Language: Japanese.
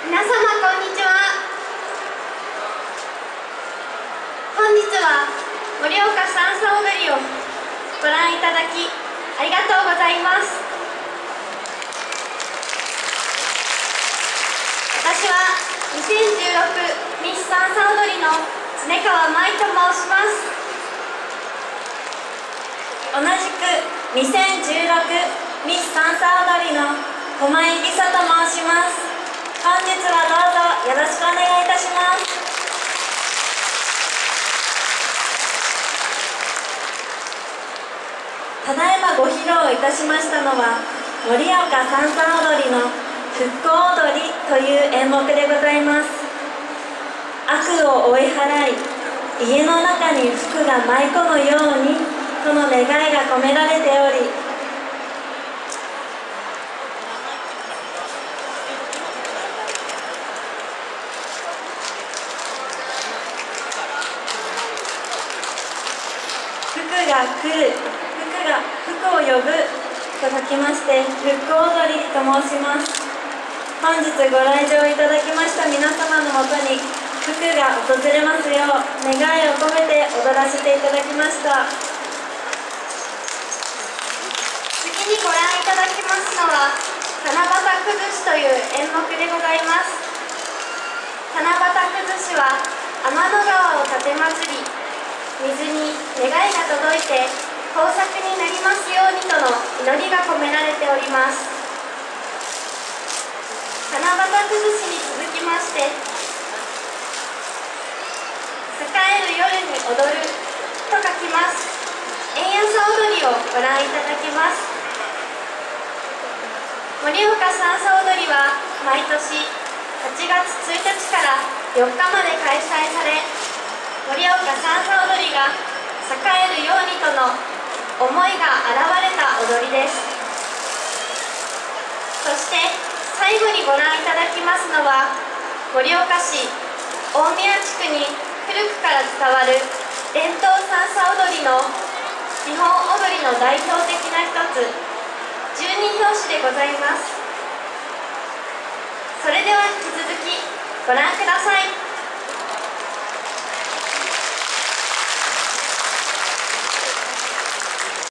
皆様こんにちは。本日は盛岡三叉踊りをご覧いただきありがとうございます。私は2016ミス三叉踊りの常川舞と申します。同じく2016ミス三叉踊りの駒井梨沙と申します本日はどうぞよろしくお願いいたしますただいまご披露いたしましたのは盛岡三叉踊りの復興踊りという演目でございます。悪を追い払い家の中に福が舞い込むようにとの願いが込められており福が来る福が福を呼ぶと書きまして福踊りと申します。本日ご来場いただきました皆様のもとに福が訪れますよう願いを込めて踊らせていただきました。次にご覧いただきますのは七夕崩しという演目でございます。七夕崩しは天の川を立て祭り水に願いが届いて豊作になりますようにとの祈りが込められております。七夕崩しに続きまして栄える夜に踊ると書きます。円安踊りをご覧いただきます。盛岡三叉踊りは毎年8月1日から4日まで開催され盛岡三叉踊りが栄えるようにとの思いが現れた踊りです。そして最後にご覧いただきますのは盛岡市大宮地区に古くから伝わる伝統三叉踊りの日本踊りの代表的な一つ十二拍子でございます。それでは引き続きご覧ください。